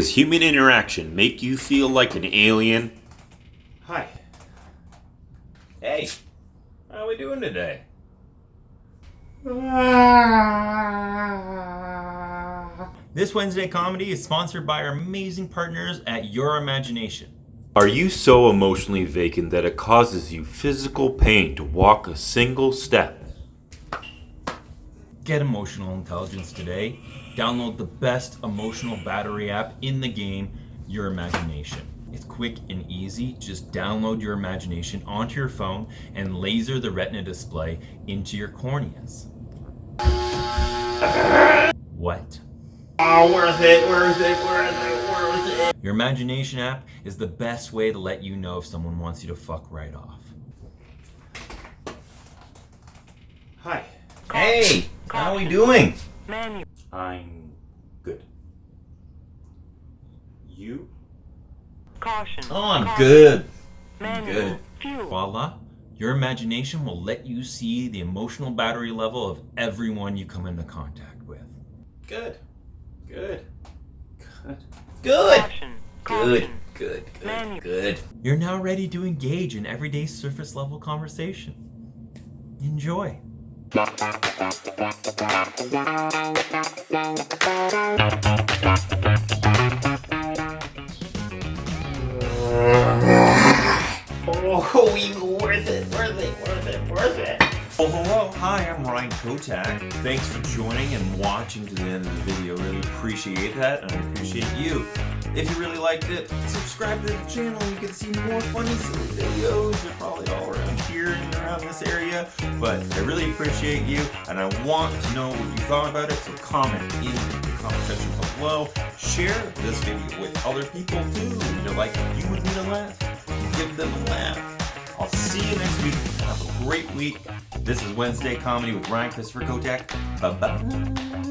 Does human interaction make you feel like an alien? Hi. Hey, how are we doing today? This Wednesday comedy is sponsored by our amazing partners at Your Imagination. Are you so emotionally vacant that it causes you physical pain to walk a single step? Get emotional intelligence today. Download the best emotional battery app in the game, Your Imagination. It's quick and easy. Just download Your Imagination onto your phone and laser the retina display into your corneas. What? Oh, worth it, worth it, worth it, worth it. Your Imagination app is the best way to let you know if someone wants you to fuck right off. Hi. Hey, how are we doing? Menu. I'm good. You? Caution. Oh, I'm Caution. good. I'm Manual. good. Fuel. Voila. Your imagination will let you see the emotional battery level of everyone you come into contact with. Good. Good. Good. Good. Caution. Good. Caution. Good. Manual. Good. You're now ready to engage in everyday surface level conversation. Enjoy. Oh, worth it, worth it, worth it, worth it. Oh, hello. Hi, I'm Ryan Kotak. Thanks for joining and watching to the end of the video. Really appreciate that, and I appreciate you. If you really liked it, subscribe to the channel. You can see more funny, silly videos. They're probably all around here and around this area. But I really appreciate you, and I want to know what you thought about it. So comment in the comment section below. Share this video with other people too. You know, like you would need a laugh. Give them a laugh. Great week. This is Wednesday Comedy with Ryan Christopher Kotak. Bye bye.